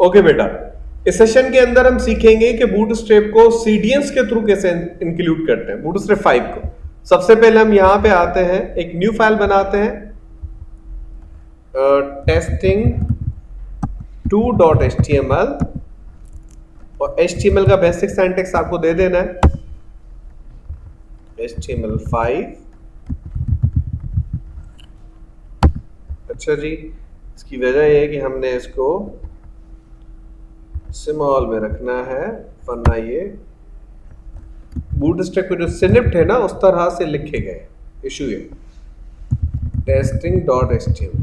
Okay بیٹا اس session کے اندر ہم سیکھیں گے کہ بوٹ اسٹیپ کو سی ڈی ایس کے تھرو کیسے انکلوڈ کرتے ہیں بوٹ اسٹیپ 5 کو سب سے پہلے ہم یہاں پہ آتے ہیں ایک نیو فائل بناتے ہیں testing two dot H T M L اور ایچ ٹی ایم ایل کا بیسک سینٹیکس آپ کو دے دینا ہے ایچ ٹی ایم ایل 5 اچھا جی اس کی وجہ یہ ہے کہ ہم نے اس کو سمال میں رکھنا ہے۔ ورنہ یہ بوٹ اسٹیک میں جو سنپٹ ہے نا، اس طرح سے لکھے گئے۔ ایشو یہ۔ Testing dot H T M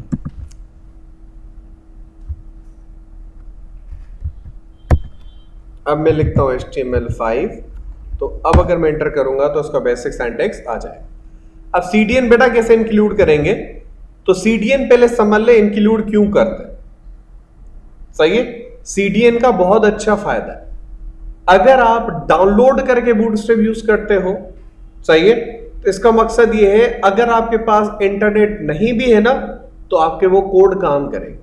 اب میں لکھتا ہوں H T M L five تو اب اگر میں انٹر کروں گا تو اس کا بیسک سینٹیکس آ جائے۔ اب سی ڈی این بیٹا کیسے انکلوڈ کریں گے؟ تو سی ڈی این پہلے سمجھ لے انکلوڈ کیوں کرتے صحیح ہے؟ سی ڈی این کا بہت اچھا فائدہ ہے۔ اگر آپ ڈاؤن لوڈ کر کے بوٹ اسٹریپ یوز کرتے ہو، صحیح ہے؟ تو اس کا مقصد یہ ہے، اگر آپ کے پاس انٹرنیٹ نہیں بھی ہے نا، تو آپ کے وہ کوڈ کام کریں گے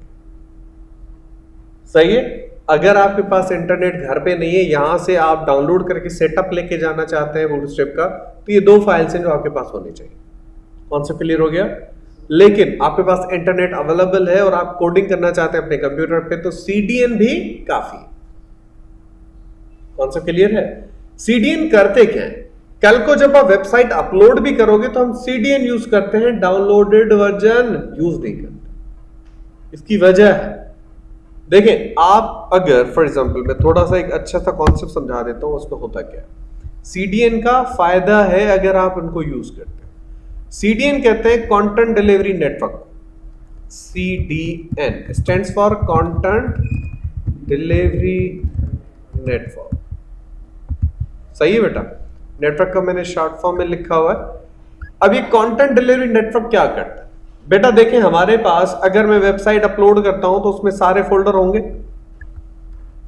صحیح ہے؟ اگر آپ کے پاس انٹرنیٹ گھر پہ نہیں ہے، یہاں سے آپ ڈاؤن لوڈ کر کے سیٹ اپ لے کے جانا چاہتے ہیں بوٹ اسٹریپ کا، تو یہ دو فائلس ہیں جو آپ کے پاس ہونی چاہیے۔ کون سا کلیئر ہو گیا؟ لیکن آپ کے پاس انٹرنیٹ اویلیبل ہے اور آپ کوڈنگ کرنا چاہتے ہیں اپنے کمپیوٹر پہ، تو سی ڈی این بھی کافی کون سا کلیئر ہے؟ سی ڈی این کرتے کیا ہے کل کو جب آپ ویب سائٹ اپلوڈ بھی کرو گے تو ہم سی ڈی این یوز کرتے ہیں ڈاؤن لوڈیڈ ورژن یوز نہیں کرتے۔ اس کی وجہ ہے۔ دیکھیں، آپ اگر فار ایگزامپل میں تھوڑا سا ایک اچھا سا کانسیپٹ سمجھا دیتا ہوں، اس میں ہوتا کیا ہے؟ سی ڈی این کا فائدہ ہے اگر آپ ان کو یوز کرتے سی ڈی این کہتے ہیں content delivery network C D N stands for content delivery network صحیح ہے بیٹا نیٹ ورک کا میں نے شارٹ فارم میں لکھا ہوا ہے اب یہ کانٹینٹ ڈیلیوری نیٹ ورک کیا کرتا ہے بیٹا دیکھیں ہمارے پاس اگر میں ویب سائٹ اپلوڈ کرتا ہوں تو اس میں سارے فولڈر ہوں گے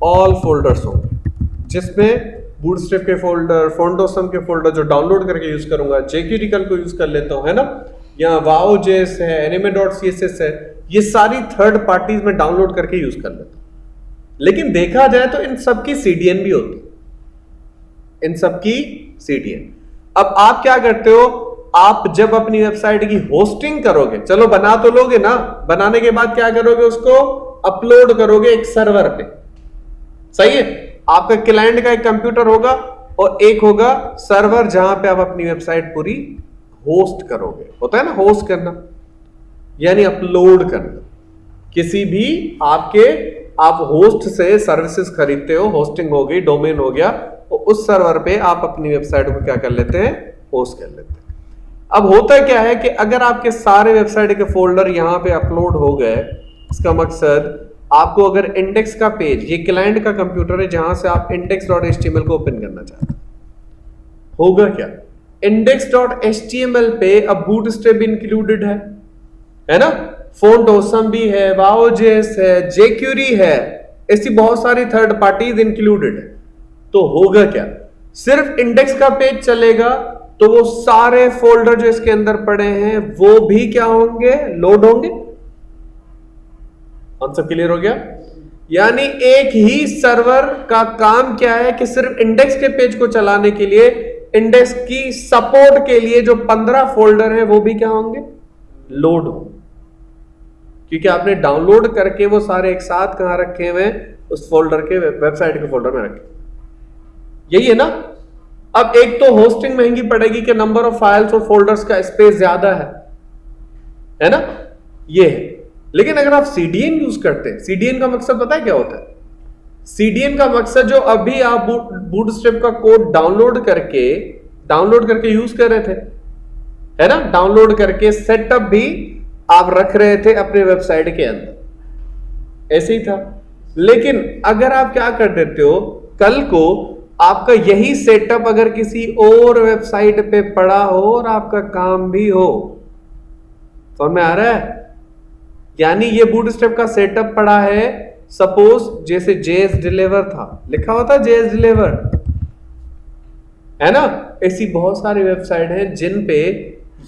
آل فولڈرس ہوں گے جس میں بوٹ اسٹیپ کے فولڈر فونڈوسم کے فولڈر جو ڈاؤن لوڈ کر کے یوز کروں گا جے کیو ڈیکل کو یوز کر لیتا ہوں، ہے نا? یا واو جے ایس ہے N M A dot C S S ہے، یہ ساری تھرڈ پارٹیز میں ڈاؤن لوڈ کر کے یوز کر لیتا ہوں. لیکن دیکھا جائے تو ان سب کی سی ڈی این بھی ہوتی ان سب کی سی ڈی این اب آپ کیا کرتے ہو؟ آپ جب اپنی ویب سائٹ کی ہوسٹنگ کرو گے چلو بنا تو لوگے نا، بنانے کے بعد کیا کرو گے اس کو؟ اپلوڈ کرو گے ایک سرور پہ. صحیح ہے؟ آپ کا کلائنٹ کا ایک کمپیوٹر ہوگا اور ایک ہوگا سرور جہاں پہ آپ اپنی ویب سائٹ پوری ہوسٹ کرو گے۔ ہوتا ہے نا ہوسٹ کرنا؟ یعنی اپلوڈ کرنا۔ کسی بھی آپ کے آپ ہوسٹ سے سروسز خریدتے ہو ہوسٹنگ ہو گئی ڈومین ہو گیا اور اس سرور پہ آپ اپنی ویب سائٹ کو کیا کر لیتے ہیں؟ ہوسٹ کر لیتے ہیں۔ اب ہوتا کیا ہے کہ اگر آپ کے سارے ویب سائٹ کے فولڈر یہاں پہ اپلوڈ ہو گئے، اس کا مقصد آپ کو اگر انڈیکس کا پیج یہ کلائنٹ کا کمپیوٹر ہے جہاں سے آپ index dot H T M L کو اوپن کرنا چاہتے ہیں۔ ہوگا کیا؟ Index dot H T M L پہ اب بوٹ اسٹیپ انکلوڈیڈ ہے نا؟ فون ڈوسم بھی ہے واؤ جیس ہے جے کیوری ہے، ایسی بہت ساری تھرڈ پارٹیز انکلوڈیڈ ہے تو ہوگا کیا؟ صرف انڈیکس کا پیج چلے گا تو وہ سارے فولڈر جو اس کے اندر پڑے ہیں، وہ بھی کیا ہوں گے؟ لوڈ ہوں گے۔ سب کلیئر ہو گیا؟ یعنی ایک ہی سرور کا کام کیا ہے کہ صرف انڈیکس کے پیج کو چلانے کے لیے انڈیکس کی سپورٹ کے لیے جو پندرہ فولڈر ہیں، وہ بھی کیا ہوں گے؟ لوڈ ہوں۔ کیونکہ آپ نے ڈاؤن لوڈ کر کے وہ سارے ایک ساتھ کہاں رکھے ہوئے اس فولڈر کے ویب سائٹ کے فولڈر میں رکھے۔ یہی ہے نا؟ اب ایک تو ہوسٹنگ مہنگی پڑے گی کہ نمبر آف فائلس اور فولڈرز کا اسپیس زیادہ ہے۔ ہے نا؟ یہ ہے۔ لیکن اگر آپ سی ڈی این یوز کرتے ہیں سی ڈی این کا مقصد پتا کیا ہوتا ہے? سی ڈی این کا مقصد جو ابھی آپ بوٹ اسٹیپ کا کوڈ ڈاؤن لوڈ کر کے ڈاؤن لوڈ کر کے یوز کر رہے تھے، ہے نا? ڈاؤن لوڈ کر کے سیٹ اپ بھی آپ رکھ رہے تھے اپنے ویب سائٹ کے اندر. ایسے ہی تھا. لیکن اگر آپ کیا کر دیتے ہو، کل کو آپ کا یہی سیٹ اپ اگر کسی اور ویب سائٹ پہ پڑا ہو اور آپ کا کام بھی ہو، سمجھ میں آ رہا ہے؟ یعنی یہ بوٹ اسٹیپ کا سیٹ اپ پڑا ہے سپوز جیسے جے ایس ڈیلیور تھا، لکھا ہوتا جے ایس ڈیلیور ہے نا؟ ایسی بہت ساری ویب سائٹ ہیں جن پہ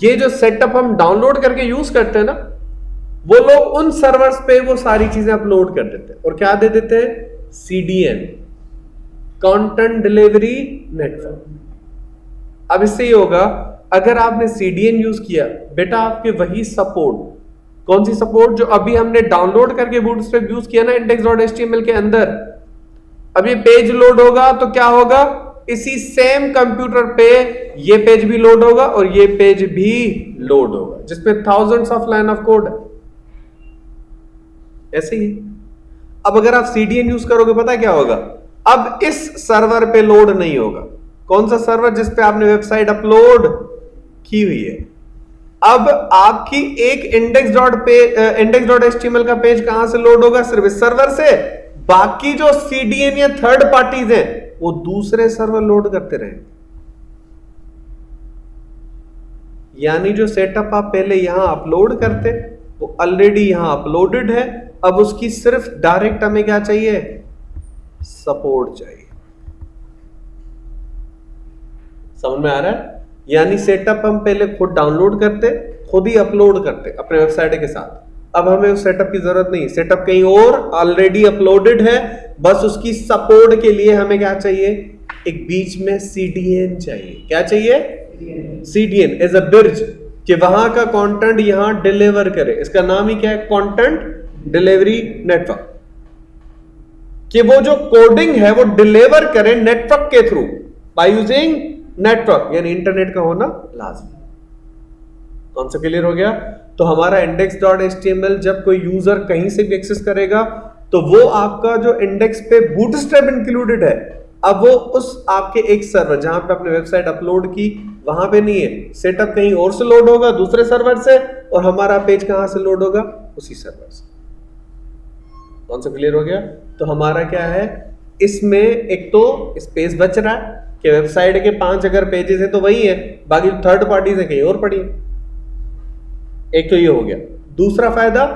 یہ جو سیٹ اپ ہم ڈاؤن لوڈ کر کے یوز کرتے ہیں نا، وہ لوگ ان سرورز پہ وہ ساری چیزیں اپلوڈ کر دیتے ہیں۔ اور کیا دے دیتے ہیں؟ C D N content delivery network اب اس سے یہ ہوگا، اگر آپ نے سی ڈی ایم یوز کیا، بیٹا آپ کے وہی سپورٹ کون سی سپورٹ جو ابھی ہم نے ڈاؤن لوڈ کر کے بوٹ اسٹریپ یوز کیا نا index dot H T M L کے اندر؟ اب یہ پیج لوڈ ہوگا تو کیا ہوگا؟ اسی سیم کمپیوٹر پہ یہ پیج بھی لوڈ ہوگا اور یہ پیج بھی لوڈ ہوگا، جس پہ thousand of line of code ہے۔ ایسے ہی۔ اب اگر آپ سی ڈی این یوز کرو گے پتا کیا ہوگا؟ اب اس سرور پہ لوڈ نہیں ہوگا۔ کون سا سرور جس پہ آپ نے ویب سائٹ اپلوڈ کی ہوئی ہے؟ اب آپ کی ایک index dot index dot H T M L کا پیج کہاں سے لوڈ ہوگا؟ صرف اس سرور سے۔ باقی جو سی ڈی این یا تھرڈ پارٹیز ہیں، وہ دوسرے سرور لوڈ کرتے رہیں۔ یعنی جو سیٹ اپ آپ پہلے یہاں اپلوڈ کرتے، وہ آلریڈی یہاں اپلوڈڈ ہے۔ اب اس کی صرف ڈائریکٹ ہمیں کیا چاہیے؟ سپورٹ چاہیے۔ سمجھ میں آ رہا ہے؟ یعنی سیٹ اپ ہم پہلے خود ڈاؤن لوڈ کرتے، خود ہی اپلوڈ کرتے اپنے ویب سائٹ کے ساتھ۔ اب ہمیں اس سیٹ اپ کی ضرورت نہیں سیٹ اپ کہیں اور آلریڈی اپلوڈڈ ہے، بس اس کی سپورٹ کے لیے ہمیں کیا چاہیے؟ ایک بیچ میں سی ڈی این چاہیے۔ کیا چاہیے؟ C D N as a bridge کہ وہاں کا کانٹینٹ یہاں ڈلیور کرے۔ اس کا نام ہی کیا ہے؟ کانٹینٹ ڈلیوری نیٹورک کہ وہ جو کوڈنگ ہے، وہ ڈلیور کرے نیٹورک کے تھرو بائی یوزنگ نیٹورک یعنی انٹرنیٹ کا ہونا لازمی کون سا کلیئر ہو گیا؟ تو ہمارا index dot H T M L جب کوئی یوزر کہیں سے بھی ایکسس کرے گا، تو وہ آپ کا جو انڈیکس پہ بوٹ اسٹیپ انکلوڈیڈ ہے، اب وہ اس آپ کے ایک سرور جہاں پہ اپنے ویب سائٹ اپلوڈ کی، وہاں پہ نہیں ہے۔ سیٹ اپ کہیں اور سے لوڈ ہوگا، دوسرے سرور سے، اور ہمارا پیج کہاں سے لوڈ ہوگا؟ اسی سرور سے۔ کون سا کلیئر ہو گیا؟ تو ہمارا کیا ہے؟ اس میں ایک تو اسپیس بچ رہا ہے۔ کہ ویب سائٹ کے پانچ اگر پیجز ہیں تو وہی ہے باقی تھرڈ پارٹیز ہیں، کہیں اور پڑھی ایک تو یہ ہو گیا۔ دوسرا فائدہ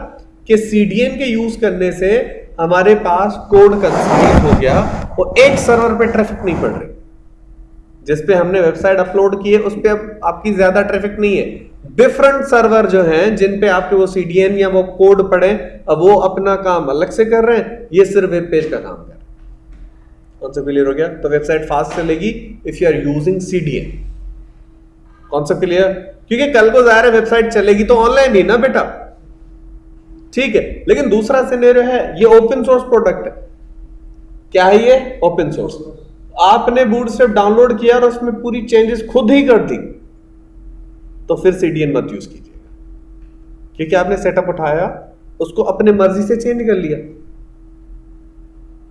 کہ سی ڈی ایم کے یوز کرنے سے ہمارے پاس کوڈ کنسٹریٹ ہو گیا وہ ایک سرور پہ ٹریفک نہیں پڑ رہی۔ جس پہ ہم نے ویب سائٹ اپلوڈ کی ہے، اس پہ اب آپ کی زیادہ ٹریفک نہیں ہے۔ ڈفرنٹ سرور جو ہیں، جن پہ آپ کے وہ سی ڈی این یا وہ کوڈ پڑے اب وہ اپنا کام الگ سے کر رہے ہیں۔ یہ صرف ویب پیج کا کام کر کون سا کلیئر ہو گیا تو ویب سائٹ فاسٹ چلے گی if you are using C D N کون سا کلیئر کیونکہ کل کو ظاہر ہے ویب سائٹ چلے گی تو آن لائن ہی نا بیٹا ٹھیک ہے لیکن دوسرا سینیرو ہے یہ اوپن سورس پروڈکٹ ہے کیا ہے یہ اوپن سورس آپ نے بوٹ سے ڈاؤن لوڈ کیا اور اس میں پوری چینجز خود ہی کر دی تو پھر سی ڈی این مت یوز کیجیے گا کیونکہ آپ نے سیٹ اپ اٹھایا اس کو اپنے مرضی سے چینج کر لیا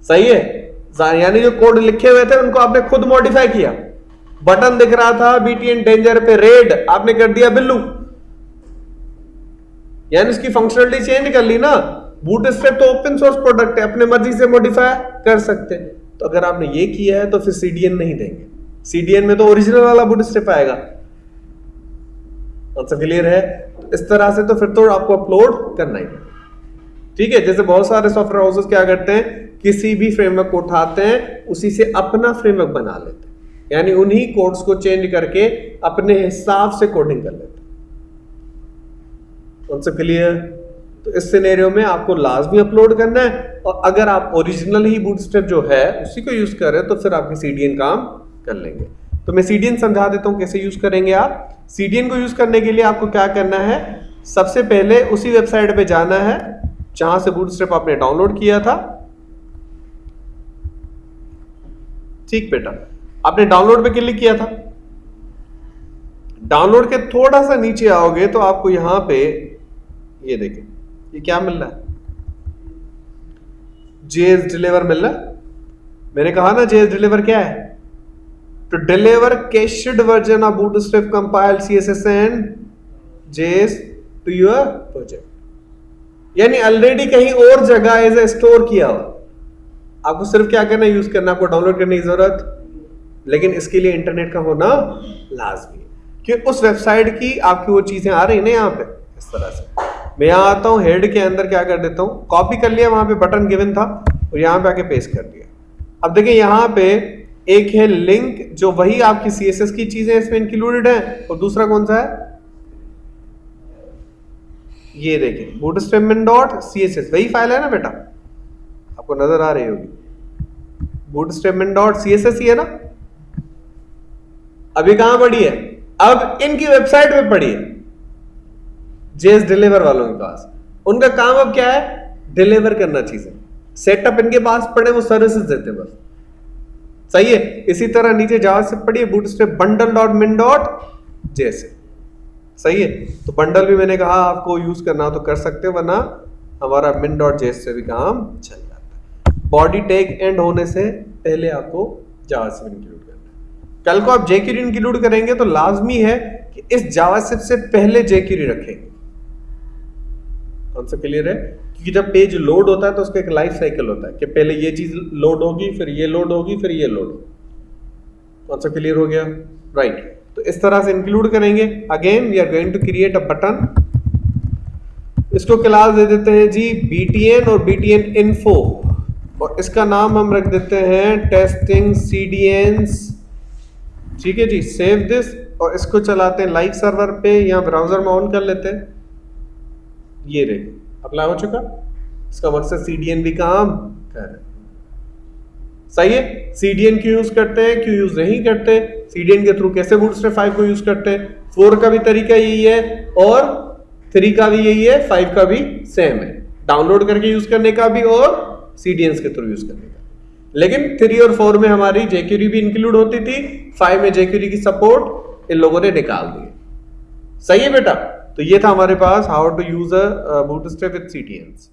صحیح ہے یعنی جو کوڈ لکھے ہوئے تھے، ان کو آپ نے خود ماڈیفائی کیا۔ بٹن دکھ رہا تھا بی ٹی این ڈینجر پہ ریڈ آپ نے کر دیا بلو۔ یعنی اس کی فنکشنلٹی چینج کر لی نا۔ بوٹ اسٹریپ تو اوپن سورس پروڈکٹ ہے، اپنے مرضی سے موڈیفائی کر سکتے۔ ہیں تو اگر آپ نے یہ کیا ہے، تو پھر سی ڈی این نہیں دیں گے۔ سی ڈی این میں تو اوریجنل والا بوٹ اسٹریپ آئے گا۔ کلیئر ہے؟ اس طرح سے تو پھر تو آپ کو اپلوڈ کرنا ہی ٹھیک ہے، جیسے بہت سارے سافٹ ویئر ہاؤسز کیا کرتے ہیں؟ کسی بھی فریم ورک کو اٹھاتے ہیں، اسی سے اپنا فریم ورک بنا لیتے ہیں۔ یعنی انہی کوڈز کو چینج کر کے اپنے حساب سے کوڈنگ کر لیتے ہیں۔ کلیئر تو اس سینیریو میں آپ کو لازمی اپلوڈ کرنا ہے اور اگر آپ اوریجنل ہی بوٹ اسٹیپ جو ہے، اسی کو یوز کر رہے ہیں، تو پھر آپ کی سی ڈی این کام کر لیں گے۔ تو میں سی ڈی این سمجھا دیتا ہوں کیسے یوز کریں گے آپ۔ سی ڈی این کو یوز کرنے کے لیے آپ کو کیا کرنا ہے؟ سب سے پہلے اسی ویب سائٹ پہ جانا ہے، جہاں سے بوٹ اسٹیپ آپ نے ڈاؤن لوڈ کیا تھا۔ ٹھیک بیٹا۔ آپ نے ڈاؤن لوڈ پہ کلک کیا تھا۔ ڈاؤن لوڈ کے تھوڑا سا نیچے آؤ گے تو آپ کو یہاں پہ یہ دیکھیں۔ یہ کیا مل رہا ہے؟ جے ایس ڈلیور مل رہا ہے۔ میں نے کہا نا جے ایس ڈلیور کیا ہے؟ To deliver cached version of Bootstrap compile C S S and J S to your project. یعنی آلریڈی کہیں اور جگہ ایز اے اسٹور کیا ہو۔ آپ کو صرف کیا کرنا یوز کرنا آپ کو ڈاؤن لوڈ کرنے کی ضرورت۔ لیکن اس کے لیے انٹرنیٹ کا ہونا لازمی ہے۔ کہ اس ویب سائٹ کی آپ کی وہ چیزیں آ رہی ہیں نا یہاں پہ؟ اس طرح سے۔ میں یہاں آتا ہوں ہیڈ کے اندر کیا کر دیتا ہوں؟ کاپی کر لیا، وہاں پہ بٹن گیون تھا اور یہاں پہ آ کے پیسٹ کر دیا۔ اب دیکھیں، یہاں پہ ایک ہے لنک جو وہی آپ کی سی ایس ایس کی چیزیں اس میں انکلوڈیڈ ہیں۔ اور دوسرا کون سا ہے؟ یہ دیکھیں boot strap min dot C S S وہی فائل ہے نا بیٹا؟ کو نظر آ رہی ہوگی۔ Boot strap min dot C S S ہی ہے نا۔ ابھی کہاں پڑی ہے؟ اب ان کی ویب سائٹ پہ پڑی ہے۔ جیس ڈیلیور والوں کے پاس۔ ان کا کام اب کیا ہے؟ ڈیلیور کرنا چیزیں۔ سیٹ اپ ان کے پاس پڑے، وہ سروسز دیتے بس۔ صحیح ہے۔ اسی طرح نیچے جا سے پڑی ہے Bootstrap bundle dot min dot جیسے صحیح ہے۔ تو بنڈل بھی میں نے کہا آپ کو یوز کرنا تو کر سکتے ورنہ ہمارا من ڈاٹ جیس سے بھی کام چل جاتا ہے باڈی ٹیگ اینڈ ہونے سے پہلے آپ کو جاوا سے انکلوڈ کرنا ہے۔ کل کو آپ جے کیوری انکلوڈ کریں گے تو لازمی ہے کہ اس جاوا سے پہلے جے کیوری رکھیں گے۔ کون سا کلیئر ہے؟ کیونکہ جب پیج لوڈ ہوتا ہے تو اس کا ایک لائف سائیکل ہوتا ہے کہ پہلے یہ چیز لوڈ ہوگی، پھر یہ لوڈ ہوگی، پھر یہ لوڈ ہوگی۔ کون سا کلیئر ہو گیا؟ رائٹ۔ right. تو اس طرح سے انکلوڈ کریں گے۔ Again we are going to create a button اس کو کلاس دے دیتے ہیں جی بی ٹی این اور بی ٹی این انفو۔ اور اس کا نام ہم رکھ دیتے ہیں ٹیسٹنگ سی ڈی اینس ٹھیک ہے جی سیو دس اور اس کو چلاتے ہیں لائک سرور پہ یا براؤزر میں آن کر لیتے ہیں۔ یہ رہے، اپلائی ہو چکا۔ اس کا مقصد سی ڈی این بھی کام کر رہے صحیح ہے سی ڈی این کیوں یوز کرتے ہیں؟ کیوں یوز نہیں کرتے؟ سی ڈی این کے تھرو کیسے بوٹ فائیو کو یوز کرتے ہیں؟ فور کا بھی طریقہ یہی ہے اور تھری کا بھی یہی ہے فائیو کا بھی سیم ہے۔ ڈاؤن لوڈ کر کے یوز کرنے کا بھی اور سی ڈی اینس کے تھرو یوز کرنے کا۔ لیکن تھری اور فور میں ہماری جے کیوری بھی انکلوڈ ہوتی تھی۔ فائیو میں جے کیوری کی سپورٹ ان لوگوں نے نکال دی۔ صحیح ہے بیٹا؟ تو یہ تھا ہمارے پاس how to use a bootstrap with C D Ns